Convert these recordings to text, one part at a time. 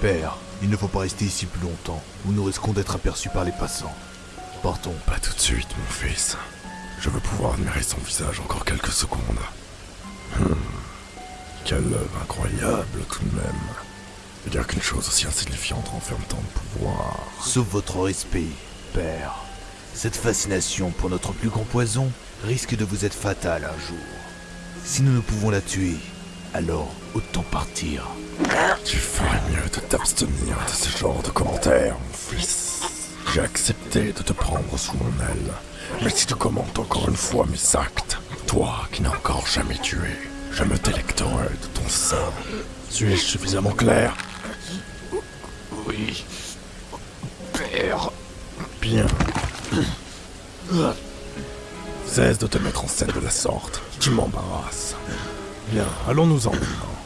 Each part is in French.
Père, il ne faut pas rester ici plus longtemps, ou nous risquons d'être aperçus par les passants. Partons. Pas tout de suite, mon fils. Je veux pouvoir admirer son visage encore quelques secondes. Hmm. Quelle œuvre incroyable tout de même. Dire qu'une chose aussi insignifiante renferme tant de pouvoir. Sauf votre respect, Père. Cette fascination pour notre plus grand poison risque de vous être fatale un jour. Si nous ne pouvons la tuer, alors autant partir. Tu ferais mieux de t'abstenir de ce genre de commentaires, mon fils. J'ai accepté de te prendre sous mon aile. Mais si tu commentes encore une fois mes actes, toi qui n'as encore jamais tué, je me délecterai de ton sang. Suis-je suffisamment clair? Oui. Père. Bien. Cesse de te mettre en scène de la sorte. Tu m'embarrasses. Bien, allons-nous-en maintenant.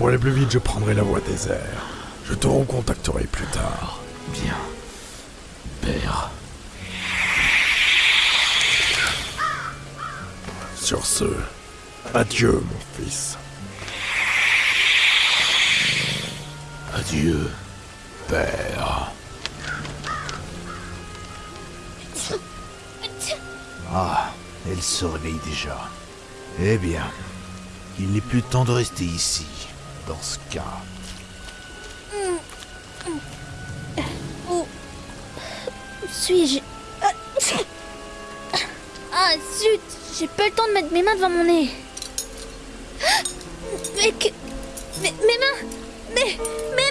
Pour aller plus vite, je prendrai la voie des airs. Je te recontacterai plus tard. Bien. Père. Sur ce, adieu, mon fils. Adieu, Père. Ah, elle se réveille déjà. Eh bien, il n'est plus temps de rester ici, dans ce cas. Où suis-je? Ah zut J'ai pas le temps de mettre mes mains devant mon nez. Mais que... Mais, mes mains Mes... Mes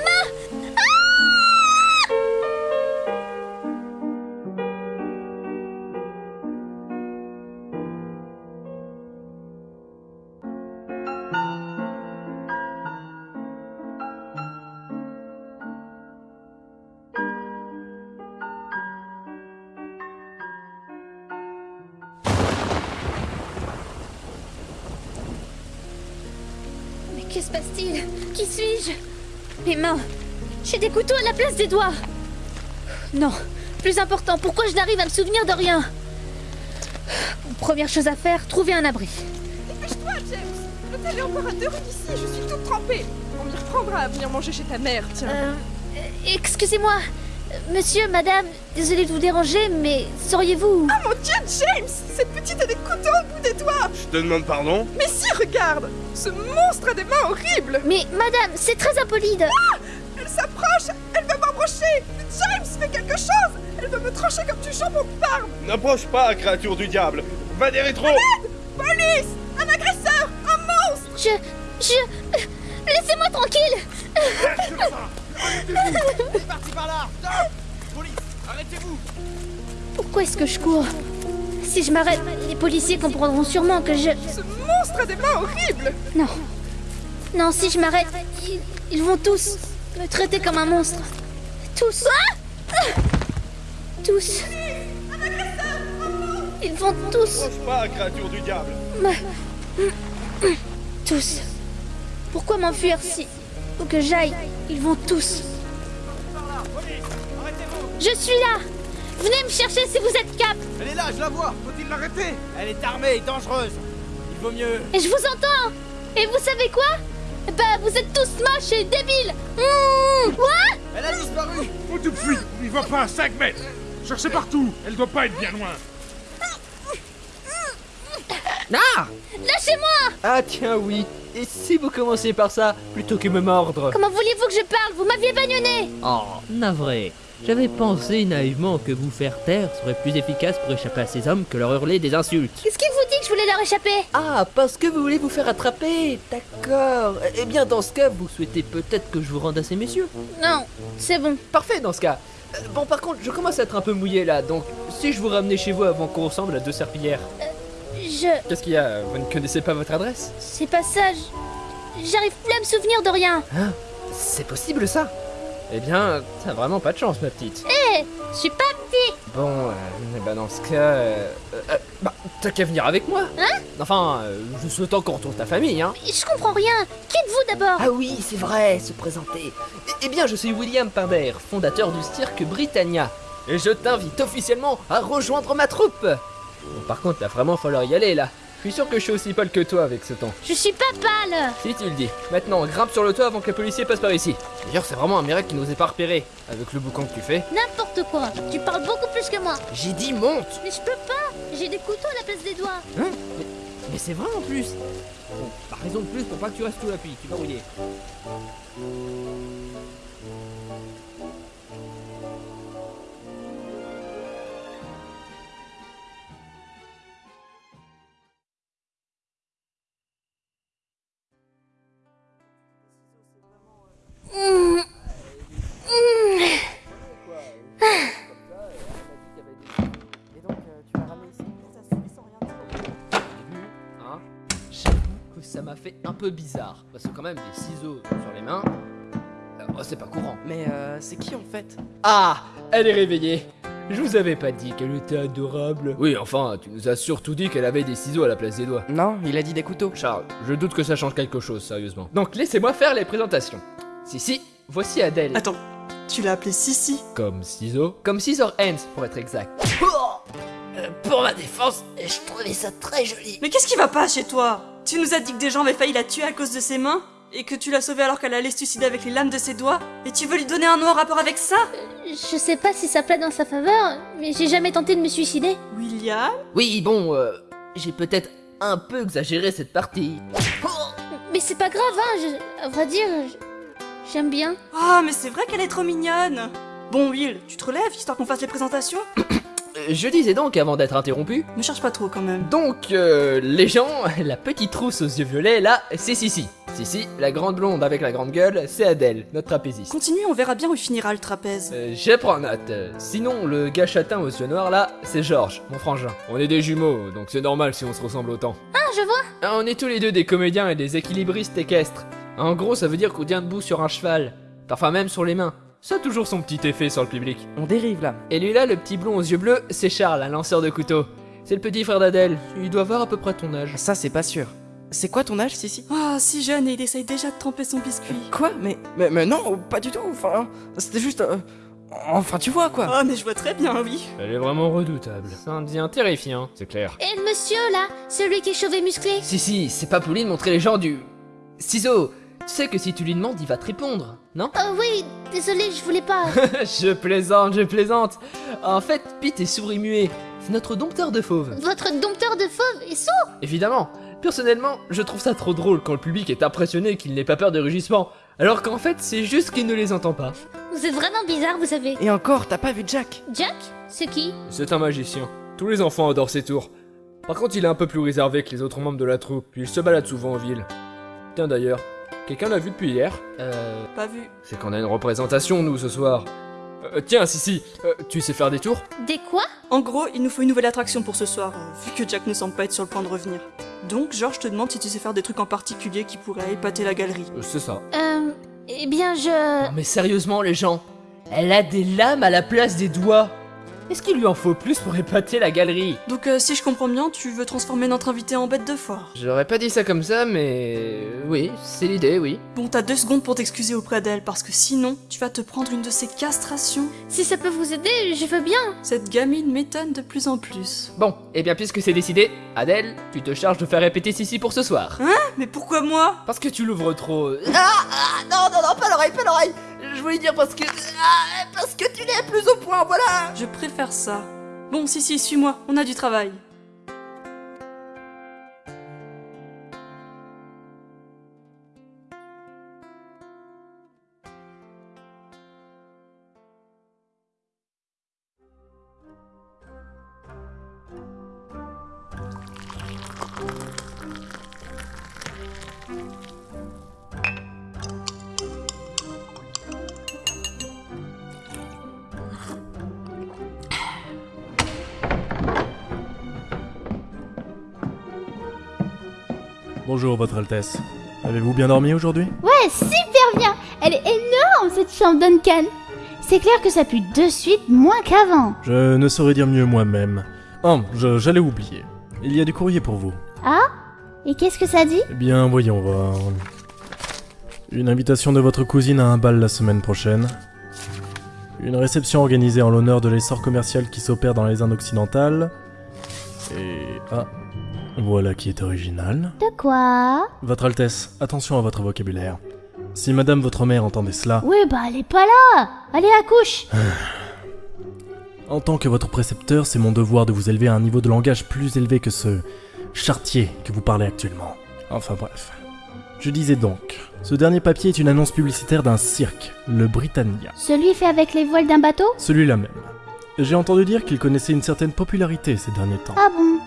que se passe-t-il? Qui suis-je? Mes mains. J'ai des couteaux à la place des doigts. Non Plus important, pourquoi je n'arrive à me souvenir de rien? Première chose à faire, trouver un abri. Dépêche-toi, James. L'hôtel est encore à deux rues d'ici, je suis toute trempée. On m'y reprendra à venir manger chez ta mère, tiens. Euh, euh, Excusez-moi Monsieur, madame, désolé de vous déranger, mais sauriez-vous... Ah mon dieu, James Cette petite a des couteaux au bout des doigts. Je te demande pardon? Mais si, regarde Ce monstre a des mains horribles. Mais madame, c'est très impoli de... Elle s'approche Elle veut m'embrocher. James, fais quelque chose Elle veut me trancher comme du jambon de Parme. N'approche pas, créature du diable. Va des rétros Police Un agresseur Un monstre. Je... Je... Laissez-moi tranquille Parti par là Stop Police, arrêtez-vous Pourquoi est-ce que je cours Si je m'arrête, les policiers comprendront sûrement que je... Ce monstre a des mains horribles Non. Non, si je m'arrête, ils, ils vont tous me traiter comme un monstre. Tous. Tous. Ils vont tous pas, créature du diable. Tous. Pourquoi m'enfuir si... Où que j'aille, ils vont tous. Je suis là. Venez me chercher si vous êtes cap. Elle est là, je la vois. Faut-il l'arrêter? Elle est armée et dangereuse. Il vaut mieux... Et je vous entends. Et vous savez quoi? Bah, vous êtes tous moches et débiles. Mmh, Quoi? Elle a disparu. Faut tout de suite, on n'y va pas à 5 mètres. Cherchez partout, elle doit pas être bien loin Ah Lâchez-moi Ah tiens oui. Et si vous commencez par ça, plutôt que me mordre. Comment vouliez-vous que je parle Vous m'aviez bagnonné Oh, navré. J'avais pensé naïvement que vous faire taire serait plus efficace pour échapper à ces hommes que leur hurler des insultes. Qu'est-ce qui vous dit que je voulais leur échapper Ah, parce que vous voulez vous faire attraper. D'accord. Eh bien dans ce cas, vous souhaitez peut-être que je vous rende à ces messieurs. Non, c'est bon. Parfait dans ce cas. Euh, Bon par contre, je commence à être un peu mouillé là, donc si je vous ramenais chez vous avant qu'on ressemble à deux serpillières. Je... Qu'est-ce qu'il y a Vous ne connaissez pas votre adresse? C'est pas ça, J'arrive plus à me souvenir de rien. Hein? C'est possible ça? Eh bien, t'as vraiment pas de chance ma petite. Hé Je suis pas petit Bon, euh, eh ben dans ce cas, euh, euh, bah, t'as qu'à venir avec moi. Hein? Enfin, euh, je souhaite qu'on retrouve ta famille, hein. Je comprends rien. Qui êtes-vous d'abord? Ah oui, c'est vrai, se présenter. Eh, eh bien, je suis William Pinder, fondateur du cirque Britannia. Et je t'invite officiellement à rejoindre ma troupe. Bon, par contre, il va vraiment falloir y aller là. Je suis sûr que je suis aussi pâle que toi avec ce temps. Je suis pas pâle Si tu le dis. Maintenant, grimpe sur le toit avant que le policier passe par ici. D'ailleurs, c'est vraiment un miracle qu'il nous ait pas repéré. Avec le boucan que tu fais. N'importe quoi Tu parles beaucoup plus que moi J'ai dit monte Mais je peux pas J'ai des couteaux à la place des doigts Hein? Mais, mais c'est vrai en plus Bon, par raison de plus pour pas que tu restes sous la pluie, tu vas rouiller. Fait un peu bizarre. Parce que quand même, des ciseaux sur les mains, euh, oh, c'est pas courant. Mais euh, c'est qui en fait? Ah Elle est réveillée Je vous avais pas dit qu'elle était adorable Oui, enfin, tu nous as surtout dit qu'elle avait des ciseaux à la place des doigts. Non, il a dit des couteaux. Charles, je doute que ça change quelque chose, sérieusement. Donc laissez-moi faire les présentations. Si, si, voici Adèle. Attends, tu l'as appelé Sissi? Comme ciseaux Comme scissor hands, pour être exact. Pour ma défense, je trouvais ça très joli. Mais qu'est-ce qui va pas chez toi? Tu nous as dit que des gens avaient failli la tuer à cause de ses mains et que tu l'as sauvée alors qu'elle allait se suicider avec les lames de ses doigts Et tu veux lui donner un nom en rapport avec ça? Je sais pas si ça plaît dans sa faveur, mais j'ai jamais tenté de me suicider. William? Oui, bon, euh, j'ai peut-être un peu exagéré cette partie. Mais c'est pas grave, hein, je- à vrai dire, j'aime bien. Ah, mais c'est vrai qu'elle est trop mignonne Bon, Will, tu te relèves histoire qu'on fasse les présentations Je disais donc, avant d'être interrompu, Me cherche pas trop quand même. donc, euh, les gens, la petite trousse aux yeux violets, là, c'est Sissi. Sissi, la grande blonde avec la grande gueule, c'est Adèle, notre trapéziste. Continue, on verra bien où il finira le trapèze. Euh, je prends note. Euh, Sinon, le gars châtain aux yeux noirs là, c'est Georges, mon frangin. On est des jumeaux, donc c'est normal si on se ressemble autant. Ah, je vois Ah, On est tous les deux des comédiens et des équilibristes équestres. En gros, ça veut dire qu'on tient debout sur un cheval, parfois même sur les mains. Ça a toujours son petit effet sur le public. On dérive là. Et lui là, le petit blond aux yeux bleus, c'est Charles, un lanceur de couteau. C'est le petit frère d'Adèle. Il doit avoir à peu près ton âge. Ça, c'est pas sûr. C'est quoi ton âge, Sissi? Ah, si jeune et il essaye déjà de tremper son biscuit. Quoi? Mais, mais, mais non, pas du tout. Enfin, c'était juste. euh, Enfin, tu vois quoi. Ah, mais je vois très bien, oui. Elle est vraiment redoutable. Ça en devient terrifiant, c'est clair. Et le monsieur, là Celui qui est chauve et musclé Si, si, c'est pas poli de montrer les gens du. Ciseau Tu sais que si tu lui demandes, il va te répondre, non? Oh oui, désolé, je voulais pas. Je plaisante, je plaisante En fait, Pete est sourd et muet. C'est notre dompteur de fauves. Votre dompteur de fauve est sourd? Évidemment. Personnellement, je trouve ça trop drôle quand le public est impressionné qu'il n'ait pas peur de rugissement. Alors qu'en fait, c'est juste qu'il ne les entend pas. Vous êtes vraiment bizarre, vous savez. Et encore, t'as pas vu Jack? Jack? C'est qui? C'est un magicien. Tous les enfants adorent ses tours. Par contre, il est un peu plus réservé que les autres membres de la troupe, puis il se balade souvent en ville. Tiens d'ailleurs, quelqu'un l'a vu depuis hier Euh... Pas vu. C'est qu'on a une représentation, nous, ce soir. Euh, tiens, si, si, euh, tu sais faire des tours? Des quoi? En gros, il nous faut une nouvelle attraction pour ce soir, euh, vu que Jack ne semble pas être sur le point de revenir. Donc, Georges te demande si tu sais faire des trucs en particulier qui pourraient épater la galerie. Euh, C'est ça. Euh... Eh bien, je... Non mais sérieusement, les gens, elle a des lames à la place des doigts. Est-ce qu'il lui en faut plus pour épater la galerie Donc, euh, si je comprends bien, tu veux transformer notre invité en bête de foire. J'aurais pas dit ça comme ça, mais... Oui, c'est l'idée, oui. Bon, t'as deux secondes pour t'excuser auprès d'elle, parce que sinon, tu vas te prendre une de ces castrations. Si ça peut vous aider, je veux bien. Cette gamine m'étonne de plus en plus. Bon, et bien puisque c'est décidé, Adèle, tu te charges de faire répéter Sissi pour ce soir. Hein? Mais pourquoi moi? Parce que tu l'ouvres trop... Ah, ah, non, non, non, pas l'oreille, pas l'oreille Je voulais dire parce que... Ah, parce que tu l'es plus au point, voilà Je préfère ça. Bon, si, si, suis-moi, on a du travail. Bonjour, Votre Altesse. Avez-vous bien dormi aujourd'hui? Ouais, super bien Elle est énorme cette chambre Duncan C'est clair que ça pue de suite moins qu'avant Je ne saurais dire mieux moi-même. Oh, j'allais oublier. Il y a du courrier pour vous. Ah? Et qu'est-ce que ça dit? Eh bien, voyons voir. Une invitation de votre cousine à un bal la semaine prochaine. Une réception organisée en l'honneur de l'essor commercial qui s'opère dans les Indes occidentales. Et... Ah. Voilà qui est original. De quoi? Votre Altesse, attention à votre vocabulaire. Si madame votre mère entendait cela, Oui, bah elle est pas là Allez, accouche en tant que votre précepteur, c'est mon devoir de vous élever à un niveau de langage plus élevé que ce chartier que vous parlez actuellement. Enfin bref. Je disais donc, ce dernier papier est une annonce publicitaire d'un cirque, le Britannia. Celui fait avec les voiles d'un bateau? Celui-là même. J'ai entendu dire qu'il connaissait une certaine popularité ces derniers temps. Ah bon?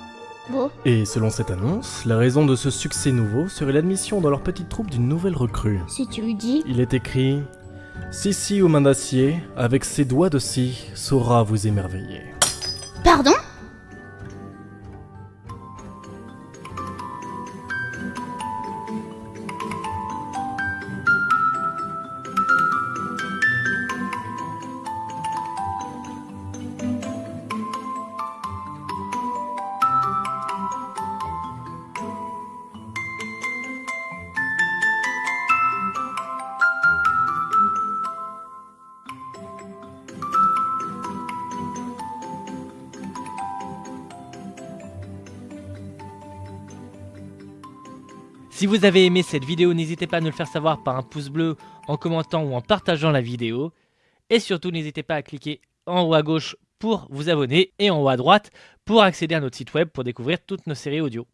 Bon. Et selon cette annonce, la raison de ce succès nouveau serait l'admission dans leur petite troupe d'une nouvelle recrue. Si tu le dis. Il est écrit Sissi aux mains d'acier, avec ses doigts de scie, saura vous émerveiller. Pardon? Si vous avez aimé cette vidéo, n'hésitez pas à nous le faire savoir par un pouce bleu, en commentant ou en partageant la vidéo. Et surtout, n'hésitez pas à cliquer en haut à gauche pour vous abonner et en haut à droite pour accéder à notre site web pour découvrir toutes nos séries audio.